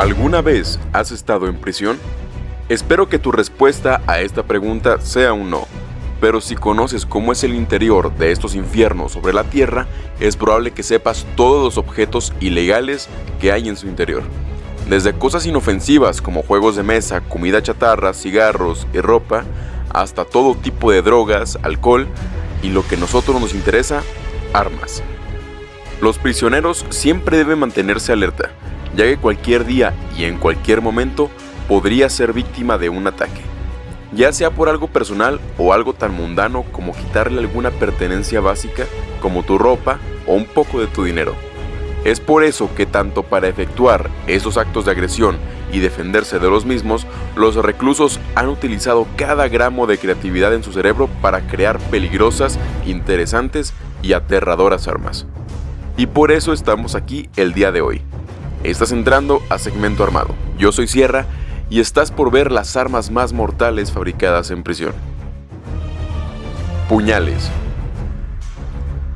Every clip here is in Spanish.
¿Alguna vez has estado en prisión? Espero que tu respuesta a esta pregunta sea un no, pero si conoces cómo es el interior de estos infiernos sobre la tierra, es probable que sepas todos los objetos ilegales que hay en su interior. Desde cosas inofensivas como juegos de mesa, comida chatarra, cigarros y ropa, hasta todo tipo de drogas, alcohol y lo que a nosotros nos interesa, armas. Los prisioneros siempre deben mantenerse alerta, ya que cualquier día y en cualquier momento podría ser víctima de un ataque, ya sea por algo personal o algo tan mundano como quitarle alguna pertenencia básica como tu ropa o un poco de tu dinero. Es por eso que tanto para efectuar esos actos de agresión y defenderse de los mismos, los reclusos han utilizado cada gramo de creatividad en su cerebro para crear peligrosas, interesantes y aterradoras armas. Y por eso estamos aquí el día de hoy. Estás entrando a Segmento Armado. Yo soy Sierra y estás por ver las armas más mortales fabricadas en prisión. Puñales.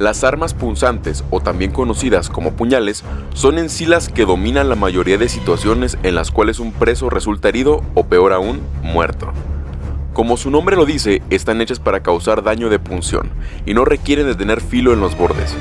Las armas punzantes, o también conocidas como puñales, son en que dominan la mayoría de situaciones en las cuales un preso resulta herido o peor aún, muerto. Como su nombre lo dice, están hechas para causar daño de punción y no requieren de tener filo en los bordes.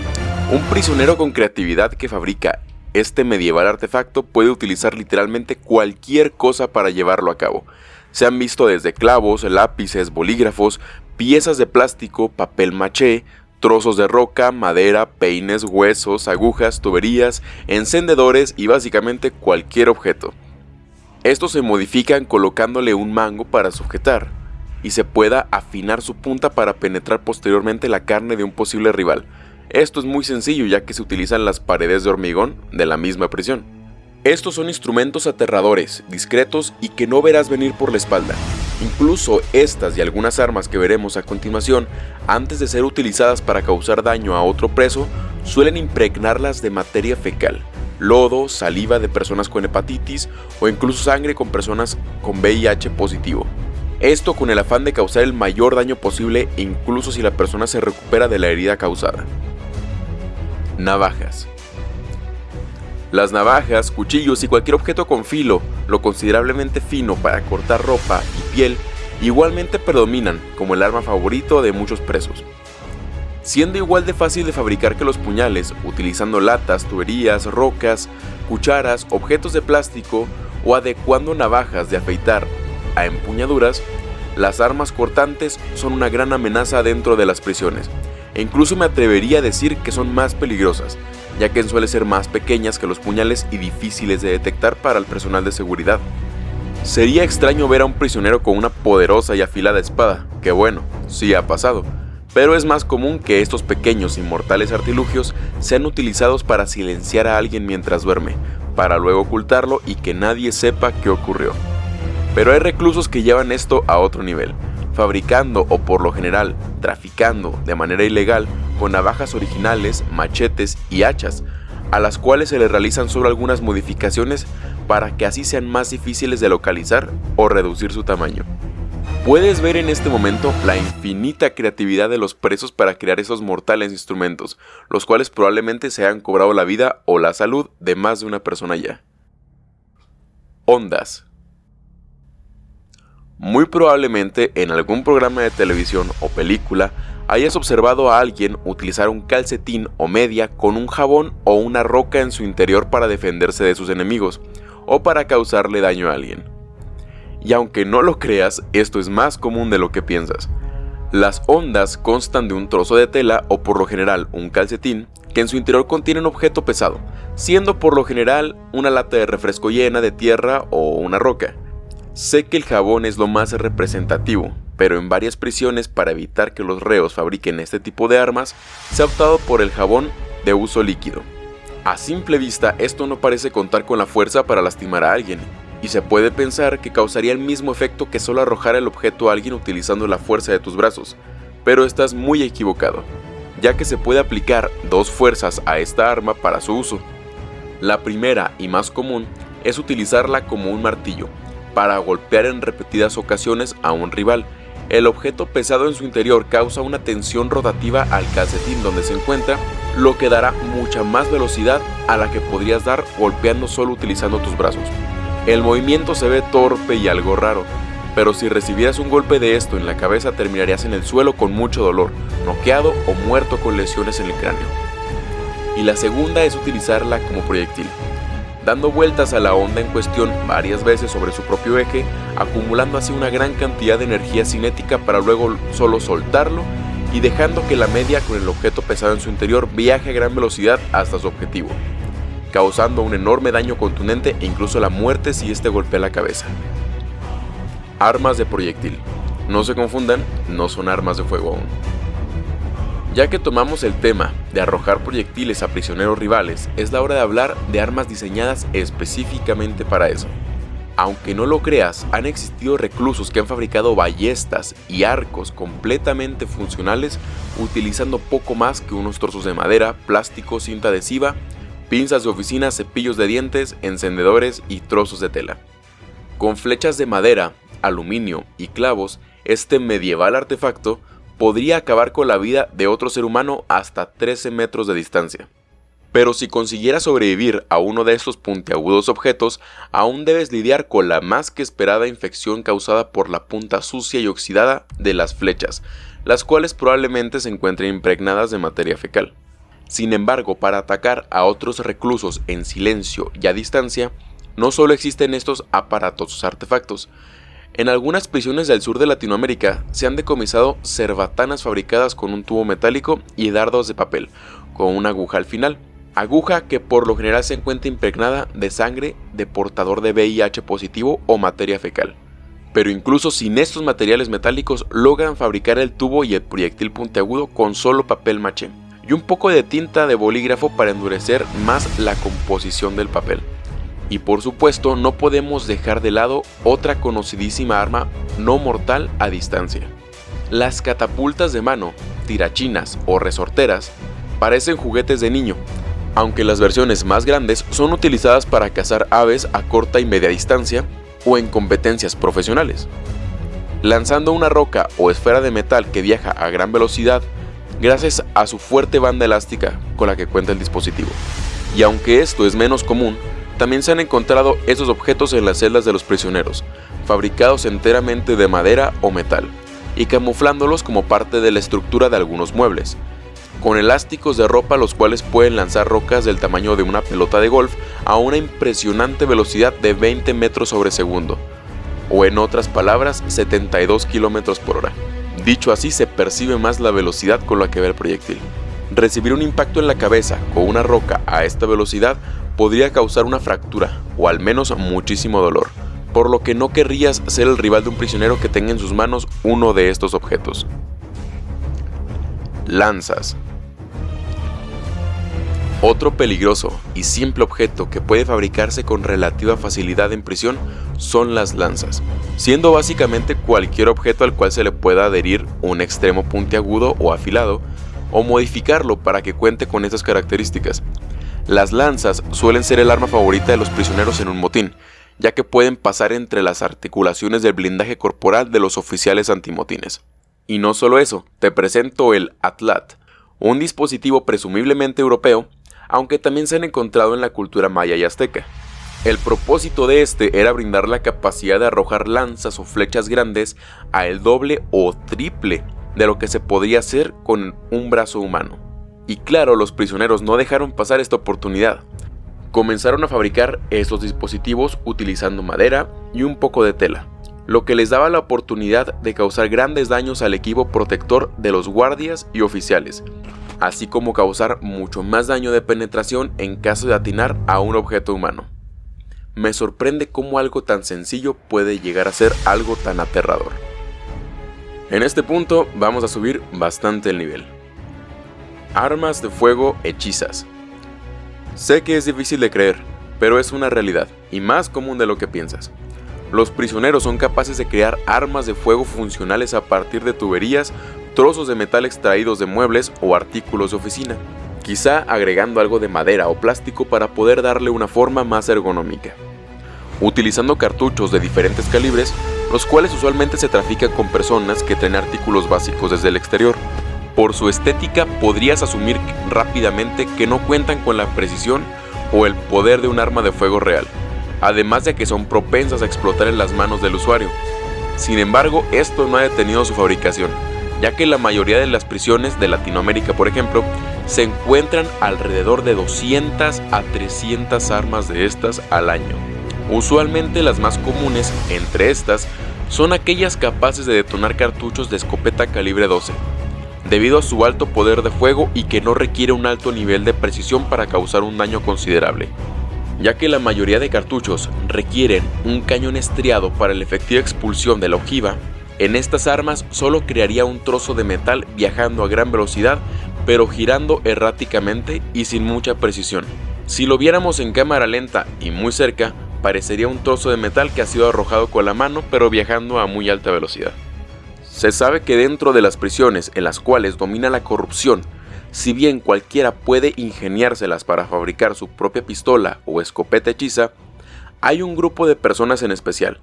Un prisionero con creatividad que fabrica este medieval artefacto puede utilizar literalmente cualquier cosa para llevarlo a cabo. Se han visto desde clavos, lápices, bolígrafos, piezas de plástico, papel maché, trozos de roca, madera, peines, huesos, agujas, tuberías, encendedores y básicamente cualquier objeto. Estos se modifican colocándole un mango para sujetar y se pueda afinar su punta para penetrar posteriormente la carne de un posible rival. Esto es muy sencillo ya que se utilizan las paredes de hormigón de la misma prisión. Estos son instrumentos aterradores, discretos y que no verás venir por la espalda. Incluso estas y algunas armas que veremos a continuación, antes de ser utilizadas para causar daño a otro preso, suelen impregnarlas de materia fecal, lodo, saliva de personas con hepatitis o incluso sangre con personas con VIH positivo. Esto con el afán de causar el mayor daño posible incluso si la persona se recupera de la herida causada. Navajas. Las navajas, cuchillos y cualquier objeto con filo, lo considerablemente fino para cortar ropa y piel, igualmente predominan como el arma favorito de muchos presos. Siendo igual de fácil de fabricar que los puñales, utilizando latas, tuberías, rocas, cucharas, objetos de plástico o adecuando navajas de afeitar a empuñaduras, las armas cortantes son una gran amenaza dentro de las prisiones, e incluso me atrevería a decir que son más peligrosas, ya que suelen ser más pequeñas que los puñales y difíciles de detectar para el personal de seguridad. Sería extraño ver a un prisionero con una poderosa y afilada espada, que bueno, sí ha pasado, pero es más común que estos pequeños y mortales artilugios sean utilizados para silenciar a alguien mientras duerme, para luego ocultarlo y que nadie sepa qué ocurrió. Pero hay reclusos que llevan esto a otro nivel, fabricando o por lo general traficando de manera ilegal con navajas originales, machetes y hachas, a las cuales se le realizan solo algunas modificaciones para que así sean más difíciles de localizar o reducir su tamaño. Puedes ver en este momento la infinita creatividad de los presos para crear esos mortales instrumentos, los cuales probablemente se han cobrado la vida o la salud de más de una persona ya. Ondas muy probablemente en algún programa de televisión o película hayas observado a alguien utilizar un calcetín o media con un jabón o una roca en su interior para defenderse de sus enemigos o para causarle daño a alguien. Y aunque no lo creas, esto es más común de lo que piensas. Las ondas constan de un trozo de tela o por lo general un calcetín que en su interior contiene un objeto pesado, siendo por lo general una lata de refresco llena de tierra o una roca. Sé que el jabón es lo más representativo, pero en varias prisiones para evitar que los reos fabriquen este tipo de armas, se ha optado por el jabón de uso líquido. A simple vista esto no parece contar con la fuerza para lastimar a alguien, y se puede pensar que causaría el mismo efecto que solo arrojar el objeto a alguien utilizando la fuerza de tus brazos, pero estás muy equivocado, ya que se puede aplicar dos fuerzas a esta arma para su uso. La primera y más común es utilizarla como un martillo, para golpear en repetidas ocasiones a un rival. El objeto pesado en su interior causa una tensión rotativa al calcetín donde se encuentra, lo que dará mucha más velocidad a la que podrías dar golpeando solo utilizando tus brazos. El movimiento se ve torpe y algo raro, pero si recibieras un golpe de esto en la cabeza terminarías en el suelo con mucho dolor, noqueado o muerto con lesiones en el cráneo. Y la segunda es utilizarla como proyectil, dando vueltas a la onda en cuestión varias veces sobre su propio eje, acumulando así una gran cantidad de energía cinética para luego solo soltarlo y dejando que la media con el objeto pesado en su interior viaje a gran velocidad hasta su objetivo, causando un enorme daño contundente e incluso la muerte si este golpea la cabeza. Armas de proyectil. No se confundan, no son armas de fuego aún. Ya que tomamos el tema de arrojar proyectiles a prisioneros rivales, es la hora de hablar de armas diseñadas específicamente para eso. Aunque no lo creas, han existido reclusos que han fabricado ballestas y arcos completamente funcionales utilizando poco más que unos trozos de madera, plástico, cinta adhesiva, pinzas de oficina, cepillos de dientes, encendedores y trozos de tela. Con flechas de madera, aluminio y clavos, este medieval artefacto podría acabar con la vida de otro ser humano hasta 13 metros de distancia. Pero si consiguieras sobrevivir a uno de estos puntiagudos objetos, aún debes lidiar con la más que esperada infección causada por la punta sucia y oxidada de las flechas, las cuales probablemente se encuentren impregnadas de materia fecal. Sin embargo, para atacar a otros reclusos en silencio y a distancia, no solo existen estos aparatosos artefactos, en algunas prisiones del sur de Latinoamérica se han decomisado cerbatanas fabricadas con un tubo metálico y dardos de papel, con una aguja al final, aguja que por lo general se encuentra impregnada de sangre de portador de VIH positivo o materia fecal. Pero incluso sin estos materiales metálicos logran fabricar el tubo y el proyectil puntiagudo con solo papel maché y un poco de tinta de bolígrafo para endurecer más la composición del papel. Y por supuesto no podemos dejar de lado otra conocidísima arma no mortal a distancia. Las catapultas de mano, tirachinas o resorteras parecen juguetes de niño, aunque las versiones más grandes son utilizadas para cazar aves a corta y media distancia o en competencias profesionales. Lanzando una roca o esfera de metal que viaja a gran velocidad gracias a su fuerte banda elástica con la que cuenta el dispositivo. Y aunque esto es menos común, también se han encontrado esos objetos en las celdas de los prisioneros, fabricados enteramente de madera o metal, y camuflándolos como parte de la estructura de algunos muebles, con elásticos de ropa los cuales pueden lanzar rocas del tamaño de una pelota de golf a una impresionante velocidad de 20 metros sobre segundo, o en otras palabras 72 kilómetros por hora. Dicho así se percibe más la velocidad con la que ve el proyectil. Recibir un impacto en la cabeza con una roca a esta velocidad podría causar una fractura o al menos muchísimo dolor, por lo que no querrías ser el rival de un prisionero que tenga en sus manos uno de estos objetos. Lanzas. Otro peligroso y simple objeto que puede fabricarse con relativa facilidad en prisión son las lanzas, siendo básicamente cualquier objeto al cual se le pueda adherir un extremo puntiagudo o afilado, o modificarlo para que cuente con estas características, las lanzas suelen ser el arma favorita de los prisioneros en un motín, ya que pueden pasar entre las articulaciones del blindaje corporal de los oficiales antimotines. Y no solo eso, te presento el Atlat, un dispositivo presumiblemente europeo, aunque también se han encontrado en la cultura maya y azteca. El propósito de este era brindar la capacidad de arrojar lanzas o flechas grandes a el doble o triple de lo que se podría hacer con un brazo humano. Y claro, los prisioneros no dejaron pasar esta oportunidad. Comenzaron a fabricar estos dispositivos utilizando madera y un poco de tela, lo que les daba la oportunidad de causar grandes daños al equipo protector de los guardias y oficiales, así como causar mucho más daño de penetración en caso de atinar a un objeto humano. Me sorprende cómo algo tan sencillo puede llegar a ser algo tan aterrador. En este punto vamos a subir bastante el nivel. Armas de fuego hechizas. Sé que es difícil de creer, pero es una realidad, y más común de lo que piensas. Los prisioneros son capaces de crear armas de fuego funcionales a partir de tuberías, trozos de metal extraídos de muebles o artículos de oficina, quizá agregando algo de madera o plástico para poder darle una forma más ergonómica. Utilizando cartuchos de diferentes calibres, los cuales usualmente se trafican con personas que traen artículos básicos desde el exterior, por su estética podrías asumir rápidamente que no cuentan con la precisión o el poder de un arma de fuego real, además de que son propensas a explotar en las manos del usuario. Sin embargo, esto no ha detenido su fabricación, ya que la mayoría de las prisiones de Latinoamérica, por ejemplo, se encuentran alrededor de 200 a 300 armas de estas al año. Usualmente las más comunes entre estas son aquellas capaces de detonar cartuchos de escopeta calibre 12, debido a su alto poder de fuego y que no requiere un alto nivel de precisión para causar un daño considerable. Ya que la mayoría de cartuchos requieren un cañón estriado para la efectiva expulsión de la ojiva, en estas armas solo crearía un trozo de metal viajando a gran velocidad pero girando erráticamente y sin mucha precisión. Si lo viéramos en cámara lenta y muy cerca, parecería un trozo de metal que ha sido arrojado con la mano pero viajando a muy alta velocidad. Se sabe que dentro de las prisiones en las cuales domina la corrupción, si bien cualquiera puede ingeniárselas para fabricar su propia pistola o escopeta hechiza, hay un grupo de personas en especial.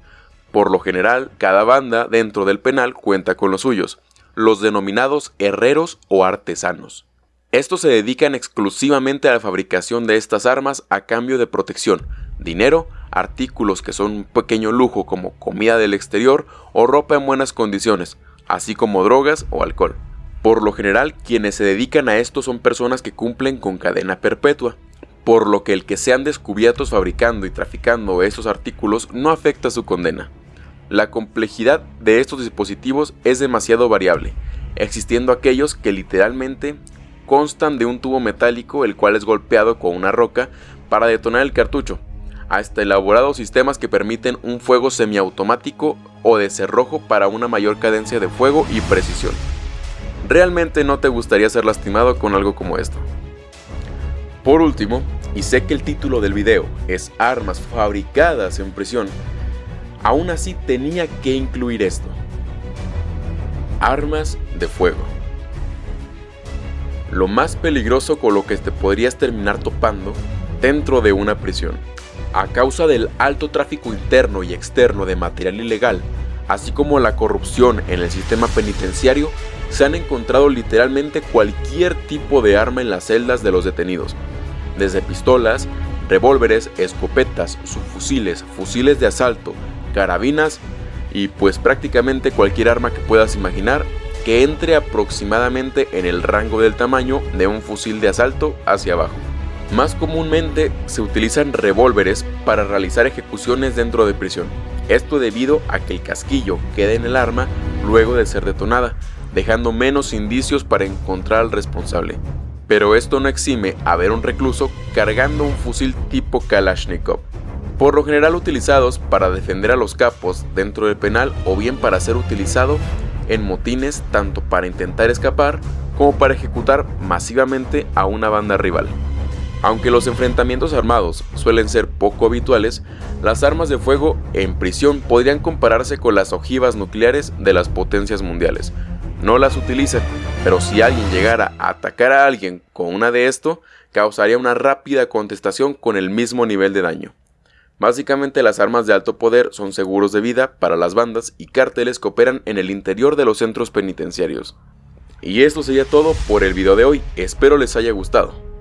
Por lo general, cada banda dentro del penal cuenta con los suyos, los denominados herreros o artesanos. Estos se dedican exclusivamente a la fabricación de estas armas a cambio de protección, dinero, artículos que son un pequeño lujo como comida del exterior o ropa en buenas condiciones, así como drogas o alcohol. Por lo general, quienes se dedican a esto son personas que cumplen con cadena perpetua, por lo que el que sean descubiertos fabricando y traficando estos artículos no afecta su condena. La complejidad de estos dispositivos es demasiado variable, existiendo aquellos que literalmente constan de un tubo metálico el cual es golpeado con una roca para detonar el cartucho, hasta elaborados sistemas que permiten un fuego semiautomático o de cerrojo para una mayor cadencia de fuego y precisión. Realmente no te gustaría ser lastimado con algo como esto. Por último, y sé que el título del video es Armas fabricadas en prisión, aún así tenía que incluir esto. Armas de fuego. Lo más peligroso con lo que te podrías terminar topando dentro de una prisión. A causa del alto tráfico interno y externo de material ilegal, así como la corrupción en el sistema penitenciario, se han encontrado literalmente cualquier tipo de arma en las celdas de los detenidos, desde pistolas, revólveres, escopetas, subfusiles, fusiles de asalto, carabinas y pues prácticamente cualquier arma que puedas imaginar que entre aproximadamente en el rango del tamaño de un fusil de asalto hacia abajo. Más comúnmente se utilizan revólveres para realizar ejecuciones dentro de prisión, esto debido a que el casquillo queda en el arma luego de ser detonada, dejando menos indicios para encontrar al responsable. Pero esto no exime a ver un recluso cargando un fusil tipo Kalashnikov, por lo general utilizados para defender a los capos dentro del penal o bien para ser utilizado en motines tanto para intentar escapar como para ejecutar masivamente a una banda rival. Aunque los enfrentamientos armados suelen ser poco habituales, las armas de fuego en prisión podrían compararse con las ojivas nucleares de las potencias mundiales. No las utilizan, pero si alguien llegara a atacar a alguien con una de esto, causaría una rápida contestación con el mismo nivel de daño. Básicamente las armas de alto poder son seguros de vida para las bandas y cárteles que operan en el interior de los centros penitenciarios. Y esto sería todo por el video de hoy, espero les haya gustado.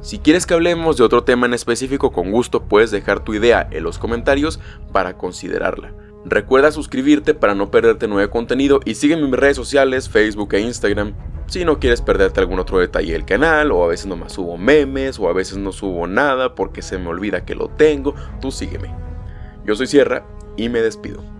Si quieres que hablemos de otro tema en específico, con gusto puedes dejar tu idea en los comentarios para considerarla. Recuerda suscribirte para no perderte nuevo contenido y sígueme en mis redes sociales, Facebook e Instagram. Si no quieres perderte algún otro detalle del canal, o a veces nomás subo memes, o a veces no subo nada porque se me olvida que lo tengo, tú sígueme. Yo soy Sierra y me despido.